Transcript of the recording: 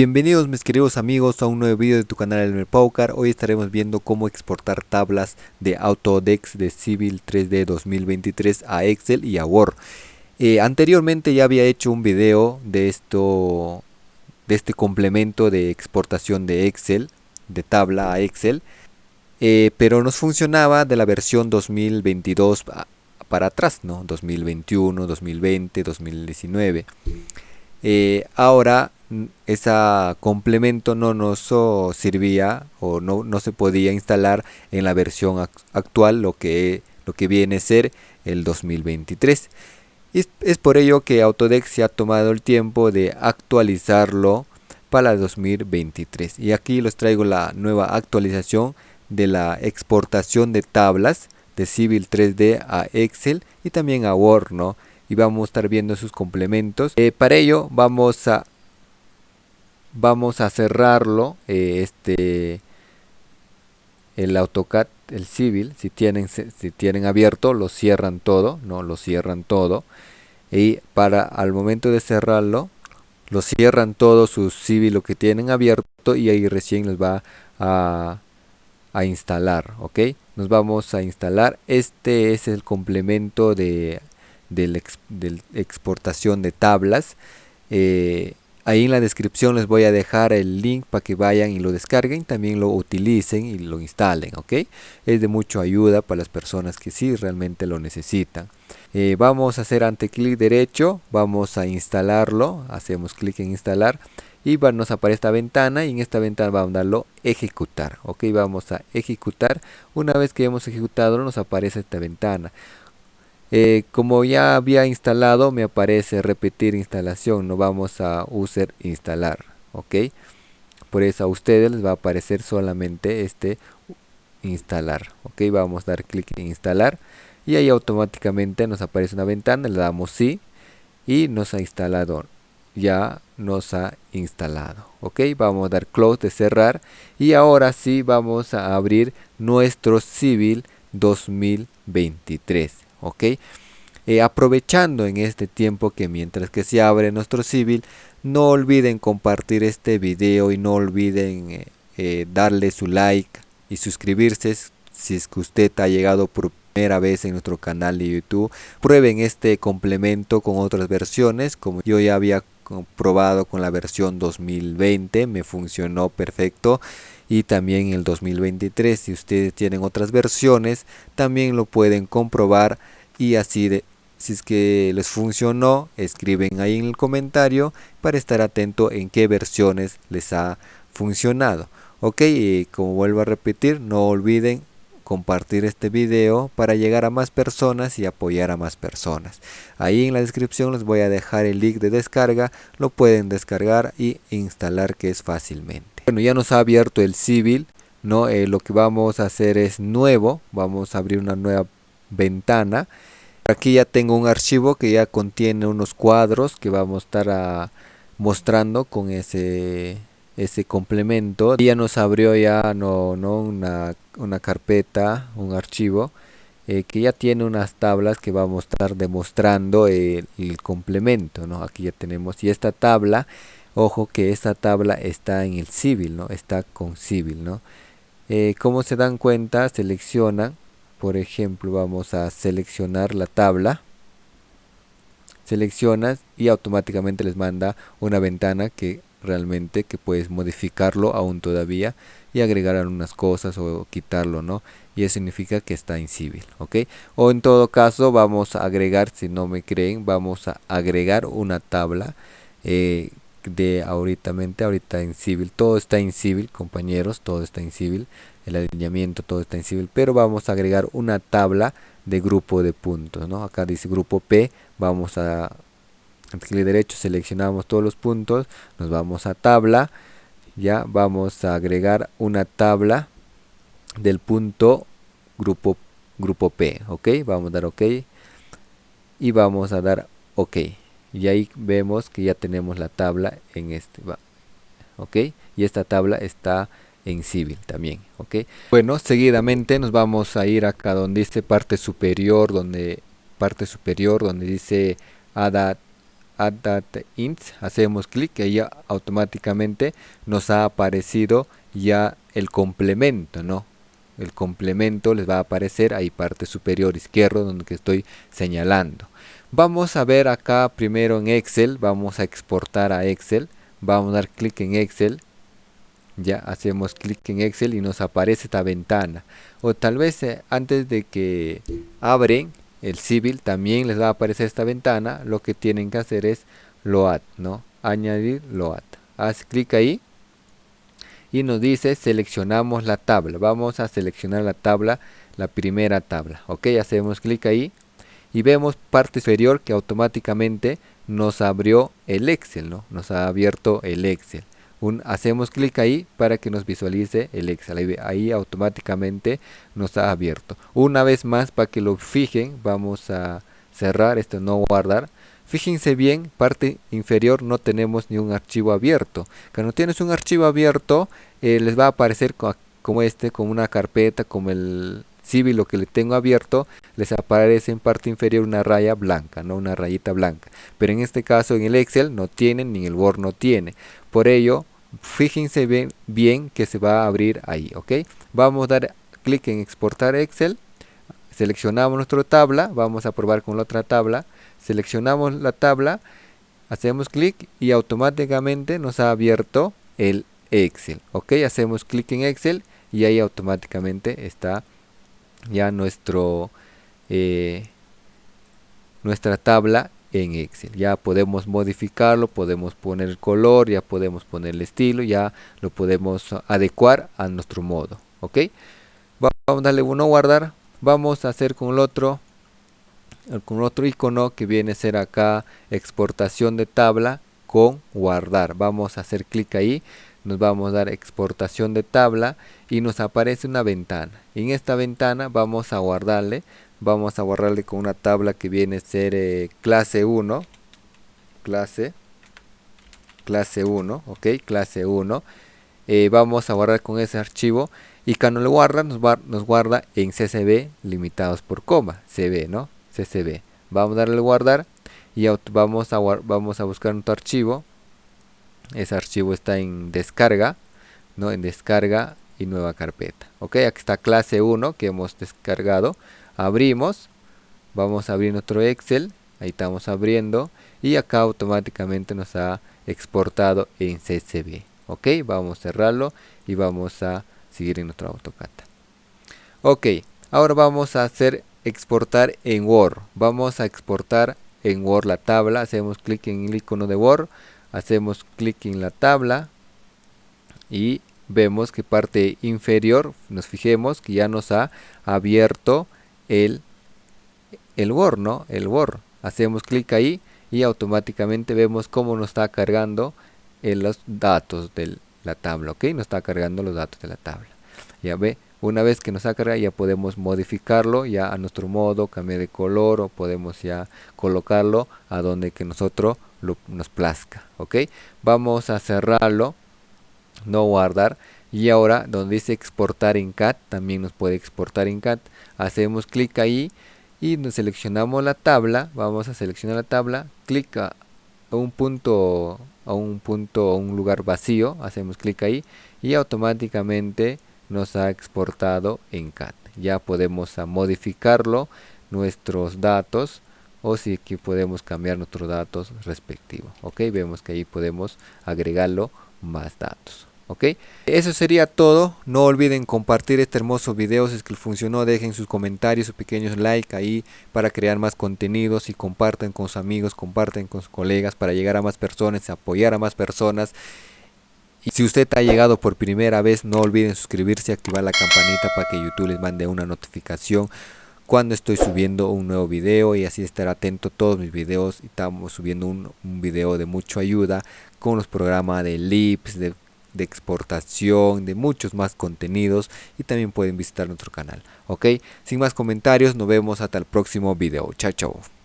Bienvenidos mis queridos amigos a un nuevo video de tu canal Elmer Paucar. Hoy estaremos viendo cómo exportar tablas de Autodex de Civil 3D 2023 a Excel y a Word. Eh, anteriormente ya había hecho un video de esto, de este complemento de exportación de Excel, de tabla a Excel. Eh, pero nos funcionaba de la versión 2022 para atrás, ¿no? 2021, 2020, 2019. ahora ese complemento no nos servía o no, no, se podía instalar en la versión actual lo que, lo que viene a ser el 2023 y es por ello que Autodesk se ha tomado el tiempo de actualizarlo para 2023 y aquí les traigo la nueva actualización de la exportación de tablas de Civil 3D a Excel y también a Word ¿no? y vamos a estar viendo sus complementos. Eh, para ello vamos a vamos a cerrarlo eh, este el AutoCAD el Civil si tienen si tienen abierto lo cierran todo no lo cierran todo. Y para al momento de cerrarlo lo cierran todo su Civil lo que tienen abierto y ahí recién les va a, a instalar ok nos vamos a instalar. Este es el complemento de del, exportación de tablas. Eh, Ahí en la descripción les voy a dejar el link para que vayan y lo descarguen, también lo utilicen y lo instalen, ¿ok? Es de mucha ayuda para las personas que sí realmente lo necesitan. Eh, vamos a hacer ante clic derecho, vamos a instalarlo, hacemos clic en instalar y nos aparece esta ventana y en esta ventana vamos a darlo ejecutar, ok, vamos a ejecutar, una vez que hemos ejecutado nos aparece esta ventana. Eh, como ya había instalado me aparece repetir instalación no vamos a user instalar ok por eso a ustedes les va a aparecer solamente este instalar ok vamos a dar clic en instalar y ahí automáticamente nos aparece una ventana le damos sí y nos ha instalado ya nos ha instalado ok vamos a dar close de cerrar y ahora sí vamos a abrir nuestro civil 2023 ok eh, aprovechando en este tiempo que mientras que se abre nuestro civil no olviden compartir este video y no olviden eh, eh, darle su like y suscribirse si es que usted ha llegado por primera vez en nuestro canal de youtube. Prueben este complemento con otras versiones como yo ya había probado con la versión 2020 me funcionó perfecto. Y también el 2023 si ustedes tienen otras versiones también lo pueden comprobar. Y así de si es que les funcionó escriben ahí en el comentario para estar atento en qué versiones les ha funcionado. Ok y como vuelvo a repetir no olviden compartir este video para llegar a más personas y apoyar a más personas. Ahí en la descripción les voy a dejar el link de descarga, lo pueden descargar y instalar que es fácilmente. Bueno, ya nos ha abierto el civil, ¿no? Eh, lo que vamos a hacer es nuevo, vamos a abrir una nueva ventana. Aquí ya tengo un archivo que ya contiene unos cuadros que vamos a estar ah, mostrando con ese ese complemento. Ya nos abrió ya no, no una, una carpeta un archivo eh, que ya tiene unas tablas que vamos a estar demostrando el, complemento no aquí ya tenemos y esta tabla ojo que esta tabla está en el civil no está con civil no eh, como se dan cuenta seleccionan por ejemplo vamos a seleccionar la tabla seleccionas y automáticamente les manda una ventana que realmente que puedes modificarlo aún todavía y agregar algunas cosas o quitarlo no y eso significa que está en civil ok o en todo caso vamos a agregar si no me creen vamos a agregar una tabla eh, de ahorita ahorita en civil todo está en civil compañeros todo está en civil el alineamiento todo está en civil pero vamos a agregar una tabla de grupo de puntos no acá dice grupo p vamos a clic derecho seleccionamos todos los puntos nos vamos a tabla ya vamos a agregar una tabla del punto grupo grupo P ok vamos a dar ok y vamos a dar ok. Y ahí vemos que ya tenemos la tabla en este ok y esta tabla está en civil también ok bueno seguidamente nos vamos a ir acá donde dice parte superior donde parte superior donde dice add add data ints hacemos clic y ya automáticamente nos ha aparecido ya el complemento no el complemento les va a aparecer ahí parte superior izquierdo donde que estoy señalando. Vamos a ver acá primero en excel vamos a exportar a excel. Vamos a dar clic en excel. Ya hacemos clic en excel y nos aparece esta ventana. O tal vez eh, antes de que abren el civil también les va a aparecer esta ventana lo que tienen que hacer es load no añadir load haz clic ahí y nos dice seleccionamos la tabla. Vamos a seleccionar la tabla la primera tabla ok hacemos clic ahí y vemos parte superior que automáticamente nos abrió el excel no nos ha abierto el excel un, hacemos clic ahí para que nos visualice el excel ahí, automáticamente nos ha abierto una vez más para que lo fijen vamos a cerrar esto no guardar Fíjense bien, parte inferior no tenemos ni un archivo abierto. Cuando tienes un archivo abierto, eh, les va a aparecer como este, como una carpeta, como el civil lo que le tengo abierto, les aparece en parte inferior una raya blanca, no una rayita blanca. Pero en este caso en el Excel no tiene, ni el Word no tiene. Por ello, fíjense bien, bien que se va a abrir ahí, ¿ok? Vamos a dar clic en exportar Excel, seleccionamos nuestra tabla, vamos a probar con la otra tabla, seleccionamos la tabla, hacemos clic y automáticamente nos ha abierto el Excel. Ok, hacemos clic en Excel y ahí automáticamente está ya nuestro eh, nuestra tabla en Excel. Ya podemos modificarlo, podemos poner el color, ya podemos poner el estilo, ya lo podemos adecuar a nuestro modo. Ok, vamos a darle uno guardar. Vamos a hacer con el otro con otro icono que viene a ser acá exportación de tabla con guardar vamos a hacer clic ahí nos vamos a dar exportación de tabla y nos aparece una ventana en esta ventana vamos a guardarle vamos a guardarle con una tabla que viene a ser eh, clase 1 clase clase 1 ok clase 1 eh, vamos a guardar con ese archivo y cuando lo guarda nos, nos guarda en CSV limitados por coma CB no CSV. Vamos a darle guardar y vamos a, vamos a buscar otro archivo. Ese archivo está en descarga, ¿no? En descarga y nueva carpeta. Ok, aquí está clase 1 que hemos descargado. Abrimos, vamos a abrir nuestro Excel. Ahí estamos abriendo y acá automáticamente nos ha exportado en CSV. Ok, vamos a cerrarlo y vamos a seguir en nuestro AutoCAD. Ok, ahora vamos a hacer exportar en Word. Vamos a exportar en Word la tabla. Hacemos clic en el icono de Word. Hacemos clic en la tabla. Y vemos que parte inferior, nos fijemos que ya nos ha abierto el, el ¿no? El. Hacemos clic ahí y automáticamente vemos cómo nos está cargando los datos de la tabla, ¿ok? Nos está cargando los datos de la tabla. Ya ve, una vez que nos ha cargado ya podemos modificarlo ya a nuestro modo, cambiar de color o podemos ya colocarlo a donde que nosotros nos plazca. ¿Ok? Vamos a cerrarlo, no guardar. Y ahora donde dice exportar en CAT, también nos puede exportar en CAT. Hacemos clic ahí y nos seleccionamos la tabla. Vamos a seleccionar la tabla. Clic a un punto, a un punto, a un lugar vacío. Hacemos clic ahí y automáticamente nos ha exportado en CAT. Ya podemos modificarlo nuestros datos o si que podemos cambiar nuestros datos respectivos. Ok, vemos que ahí podemos agregarlo más datos. Ok, eso sería todo. No olviden compartir este hermoso video si es que funcionó. Dejen sus comentarios, sus pequeños like ahí para crear más contenidos y comparten con sus amigos, comparten con sus colegas para llegar a más personas, apoyar a más personas. Y si usted ha llegado por primera vez, no olviden suscribirse y activar la campanita para que YouTube les mande una notificación cuando estoy subiendo un nuevo video y así estar atento a todos mis videos. Estamos subiendo un, video de mucha ayuda con los programas de Lips, de, de exportación, de muchos más contenidos y también pueden visitar nuestro canal. Ok, sin más comentarios, nos vemos hasta el próximo video. Chao, chao.